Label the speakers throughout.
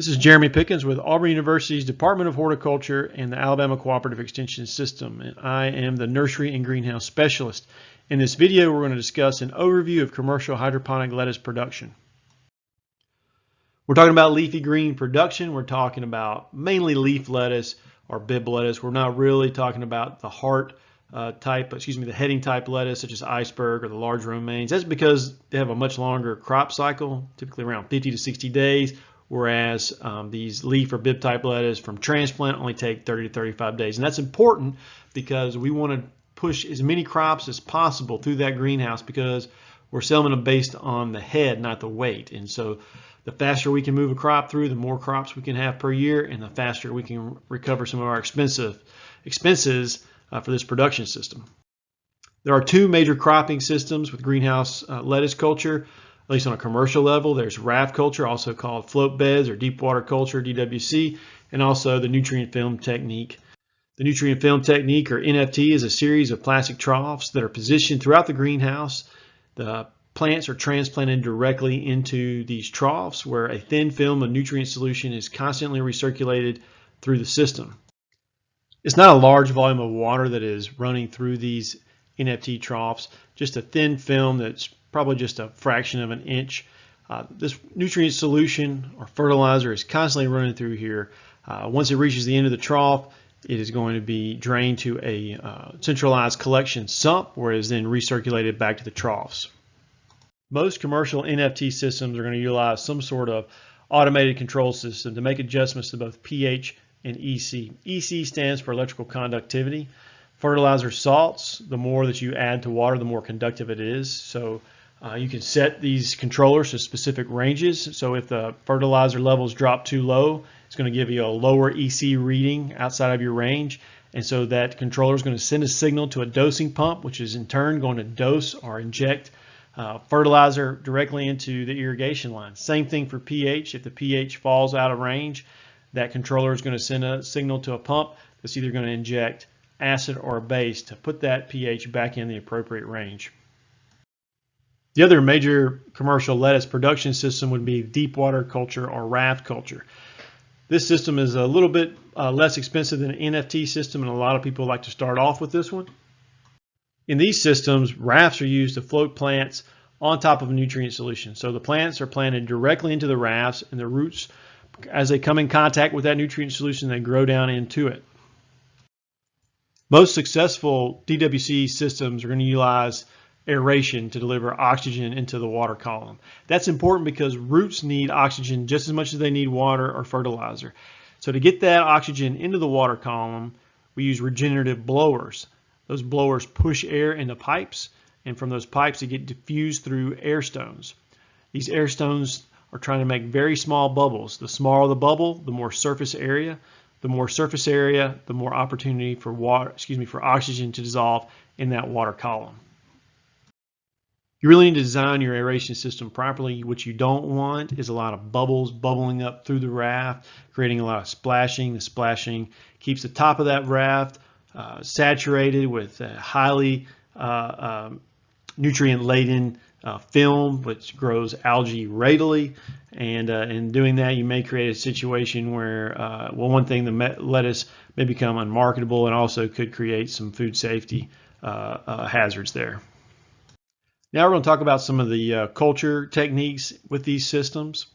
Speaker 1: This is Jeremy Pickens with Auburn University's Department of Horticulture and the Alabama Cooperative Extension System. And I am the Nursery and Greenhouse Specialist. In this video, we're going to discuss an overview of commercial hydroponic lettuce production. We're talking about leafy green production. We're talking about mainly leaf lettuce or Bibb lettuce. We're not really talking about the heart uh, type, excuse me, the heading type lettuce such as iceberg or the large romaines. That's because they have a much longer crop cycle, typically around 50 to 60 days, whereas um, these leaf or Bibb type lettuce from transplant only take 30 to 35 days. And that's important because we want to push as many crops as possible through that greenhouse because we're selling them based on the head, not the weight. And so the faster we can move a crop through, the more crops we can have per year, and the faster we can recover some of our expensive expenses uh, for this production system. There are two major cropping systems with greenhouse uh, lettuce culture at least on a commercial level. There's raft culture, also called float beds or deep water culture, DWC, and also the nutrient film technique. The nutrient film technique, or NFT, is a series of plastic troughs that are positioned throughout the greenhouse. The plants are transplanted directly into these troughs where a thin film of nutrient solution is constantly recirculated through the system. It's not a large volume of water that is running through these NFT troughs, just a thin film that's probably just a fraction of an inch. Uh, this nutrient solution or fertilizer is constantly running through here. Uh, once it reaches the end of the trough, it is going to be drained to a uh, centralized collection sump where it is then recirculated back to the troughs. Most commercial NFT systems are going to utilize some sort of automated control system to make adjustments to both pH and EC. EC stands for electrical conductivity. Fertilizer salts, the more that you add to water, the more conductive it is. So uh, you can set these controllers to specific ranges. So if the fertilizer levels drop too low, it's going to give you a lower EC reading outside of your range. And so that controller is going to send a signal to a dosing pump, which is in turn going to dose or inject uh, fertilizer directly into the irrigation line. Same thing for pH. If the pH falls out of range, that controller is going to send a signal to a pump that's either going to inject acid or base to put that pH back in the appropriate range. The other major commercial lettuce production system would be deep water culture or raft culture. This system is a little bit uh, less expensive than an NFT system and a lot of people like to start off with this one. In these systems, rafts are used to float plants on top of a nutrient solution. So the plants are planted directly into the rafts and the roots, as they come in contact with that nutrient solution, they grow down into it. Most successful DWC systems are going to utilize aeration to deliver oxygen into the water column. That's important because roots need oxygen just as much as they need water or fertilizer. So to get that oxygen into the water column, we use regenerative blowers. Those blowers push air into pipes, and from those pipes, they get diffused through air stones. These air stones are trying to make very small bubbles. The smaller the bubble, the more surface area. The more surface area, the more opportunity for water, excuse me, for oxygen to dissolve in that water column. You really need to design your aeration system properly. What you don't want is a lot of bubbles bubbling up through the raft, creating a lot of splashing. The splashing keeps the top of that raft uh, saturated with a highly uh, um, nutrient-laden uh, film, which grows algae readily. And uh, in doing that, you may create a situation where, uh, well, one thing, the lettuce may become unmarketable and also could create some food safety uh, hazards there. Now we're going to talk about some of the uh, culture techniques with these systems.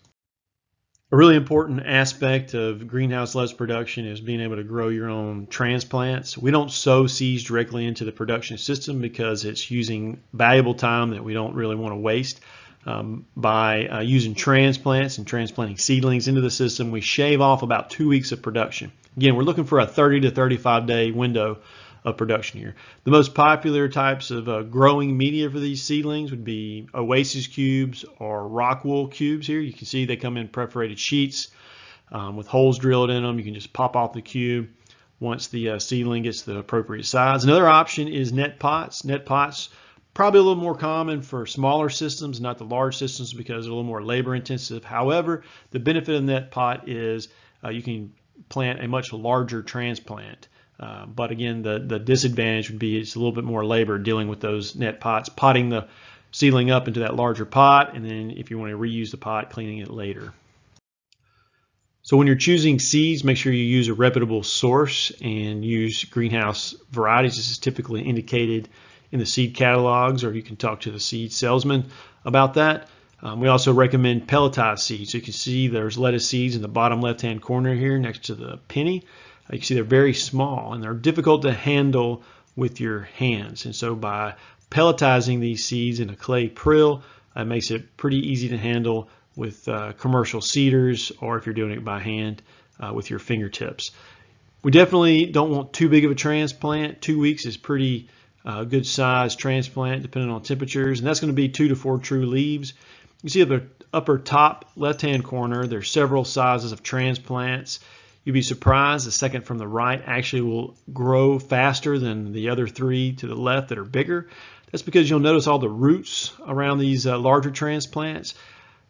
Speaker 1: A really important aspect of greenhouse lettuce production is being able to grow your own transplants. We don't sow seeds directly into the production system because it's using valuable time that we don't really want to waste. Um, by uh, using transplants and transplanting seedlings into the system, we shave off about two weeks of production. Again, we're looking for a 30 to 35 day window of production here. The most popular types of uh, growing media for these seedlings would be Oasis cubes or rock wool cubes here. You can see they come in perforated sheets um, with holes drilled in them. You can just pop off the cube once the uh, seedling gets the appropriate size. Another option is net pots. Net pots probably a little more common for smaller systems, not the large systems because they're a little more labor intensive. However, the benefit of net pot is uh, you can plant a much larger transplant. Uh, but again, the, the disadvantage would be it's a little bit more labor dealing with those net pots, potting the seedling up into that larger pot, and then if you want to reuse the pot, cleaning it later. So when you're choosing seeds, make sure you use a reputable source and use greenhouse varieties. This is typically indicated in the seed catalogs, or you can talk to the seed salesman about that. Um, we also recommend pelletized seeds. So you can see there's lettuce seeds in the bottom left-hand corner here next to the penny. You can see they're very small and they're difficult to handle with your hands. And so by pelletizing these seeds in a clay prill, it makes it pretty easy to handle with uh, commercial seeders or if you're doing it by hand uh, with your fingertips. We definitely don't want too big of a transplant. Two weeks is pretty uh, good size transplant depending on temperatures and that's going to be two to four true leaves. You see at the upper top left hand corner there's several sizes of transplants. You'd be surprised the second from the right actually will grow faster than the other three to the left that are bigger. That's because you'll notice all the roots around these uh, larger transplants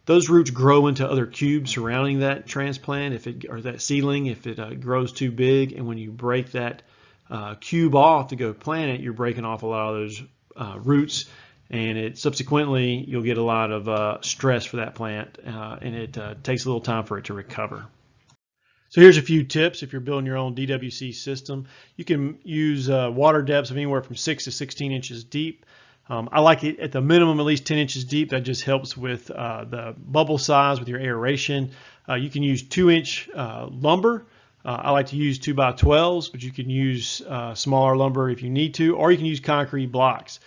Speaker 1: those roots grow into other cubes surrounding that transplant if it or that seedling if it uh, grows too big and when you break that uh, cube off to go plant it you're breaking off a lot of those uh, roots and it subsequently you'll get a lot of uh, stress for that plant uh, and it takes a little time for it to recover. So here's a few tips if you're building your own DWC system. You can use water depths of anywhere from 6 to 16 inches deep. Um, I like it at the minimum at least 10 inches deep. That just helps with uh, the bubble size with your aeration. Uh, you can use 2 inch uh, lumber. Uh, I like to use 2 by 12s, but you can use uh, smaller lumber if you need to, or you can use concrete blocks.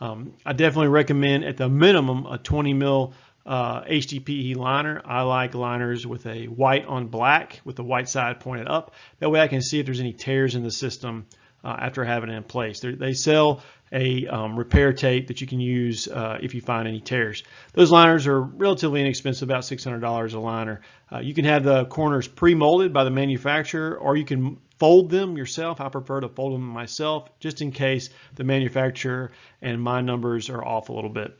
Speaker 1: Um, I definitely recommend at the minimum a 20 mil uh, HDPE liner. I like liners with a white on black with the white side pointed up. That way I can see if there's any tears in the system uh, after having it in place. They're, they sell a um, repair tape that you can use uh, if you find any tears. Those liners are relatively inexpensive, about $600 a liner. Uh, you can have the corners pre-molded by the manufacturer or you can fold them yourself. I prefer to fold them myself just in case the manufacturer and my numbers are off a little bit.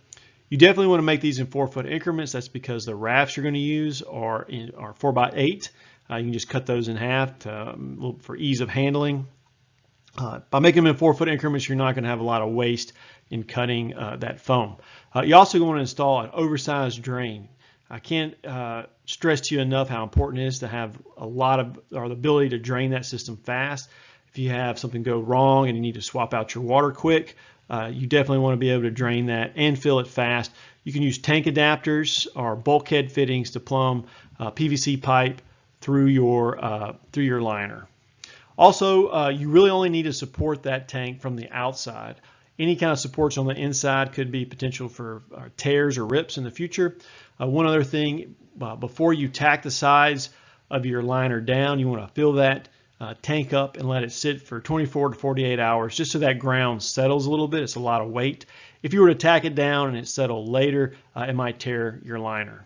Speaker 1: You definitely want to make these in four foot increments. That's because the rafts you're going to use are, in, are four by eight. Uh, you can just cut those in half to, um, for ease of handling. Uh, by making them in four foot increments, you're not going to have a lot of waste in cutting uh, that foam. Uh, you also want to install an oversized drain. I can't uh, stress to you enough how important it is to have a lot of, or the ability to drain that system fast. If you have something go wrong and you need to swap out your water quick, uh, you definitely want to be able to drain that and fill it fast. You can use tank adapters or bulkhead fittings to plumb uh, PVC pipe through your, through your liner. Also, uh, you really only need to support that tank from the outside. Any kind of supports on the inside could be potential for uh, tears or rips in the future. Uh, one other thing, uh, before you tack the sides of your liner down, you want to fill that uh, tank up and let it sit for 24 to 48 hours just so that ground settles a little bit. It's a lot of weight. If you were to tack it down and it settled later, uh, it might tear your liner.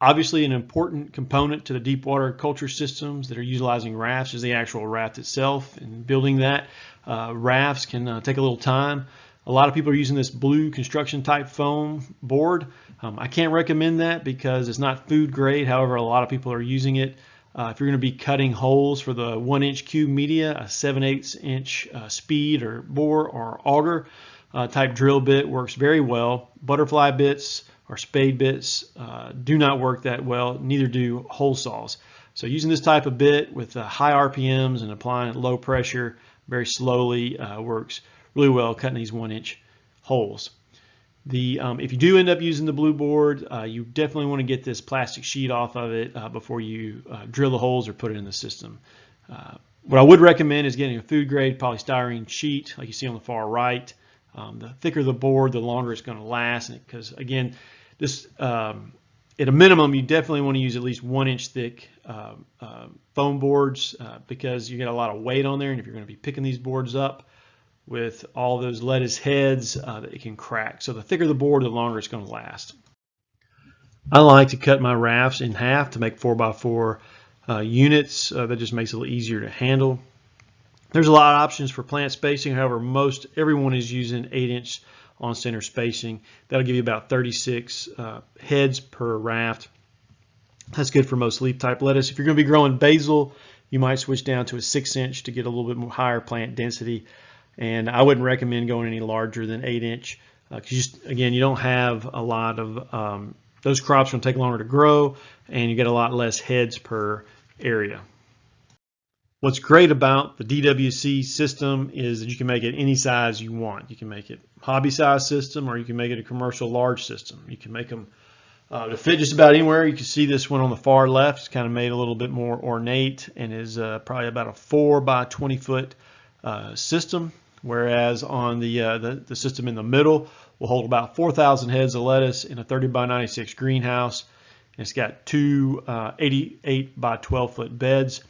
Speaker 1: Obviously, an important component to the deep water culture systems that are utilizing rafts is the actual raft itself. And building that, uh, rafts can uh, take a little time. A lot of people are using this blue construction type foam board. Um, I can't recommend that because it's not food grade. However, a lot of people are using it. Uh, if you're going to be cutting holes for the one inch cube media, a 7 8 inch uh, speed or bore or auger uh, type drill bit works very well. Butterfly bits, or spade bits uh, do not work that well, neither do hole saws. So using this type of bit with uh, high RPMs and applying low pressure very slowly uh, works really well cutting these one inch holes. The, um, if you do end up using the blue board, uh, you definitely want to get this plastic sheet off of it uh, before you uh, drill the holes or put it in the system. what I would recommend is getting a food grade polystyrene sheet like you see on the far right. Um, the thicker the board, the longer it's going to last because again, this um, at a minimum, you definitely want to use at least one inch thick uh, uh, foam boards uh, because you get a lot of weight on there. And if you're going to be picking these boards up with all those lettuce heads, uh, it can crack. So the thicker the board, the longer it's going to last. I like to cut my rafts in half to make 4x4 uh, units. Uh, that just makes it a little easier to handle. There's a lot of options for plant spacing. However, most everyone is using 8 inch on center spacing. That'll give you about 36 uh, heads per raft. That's good for most leaf type lettuce. If you're going to be growing basil, you might switch down to a six inch to get a little bit more higher plant density. And I wouldn't recommend going any larger than eight inch because uh, again, you don't have a lot of um, those crops going to take longer to grow and you get a lot less heads per area. What's great about the DWC system is that you can make it any size you want. You can make it hobby size system or you can make it a commercial large system. You can make them uh, to fit just about anywhere. You can see this one on the far left. It's kind of made a little bit more ornate and is uh, probably about a 4 by 20 foot uh, system, whereas on the, uh, the, the system in the middle will hold about 4,000 heads of lettuce in a 30 by 96 greenhouse. It's got two uh, 88 by 12 foot beds.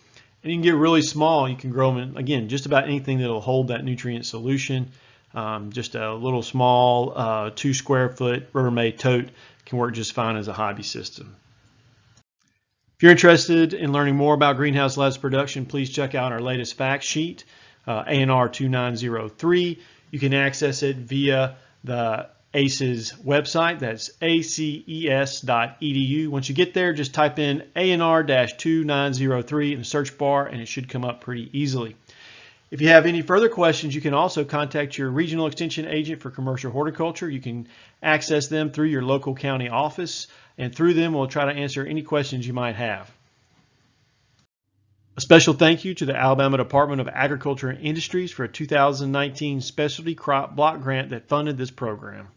Speaker 1: And you can get really small. You can grow them in, again, just about anything that will hold that nutrient solution. Um, just a little small uh, two square foot Rubbermaid tote can work just fine as a hobby system. If you're interested in learning more about greenhouse lettuce production, please check out our latest fact sheet, uh, ANR 2903. You can access it via the ACES website. That's aces.edu. Once you get there, just type in ANR-2903 in the search bar and it should come up pretty easily. If you have any further questions, you can also contact your regional extension agent for commercial horticulture. You can access them through your local county office, and through them we'll try to answer any questions you might have. A special thank you to the Alabama Department of Agriculture and Industries for a 2019 specialty crop block grant that funded this program.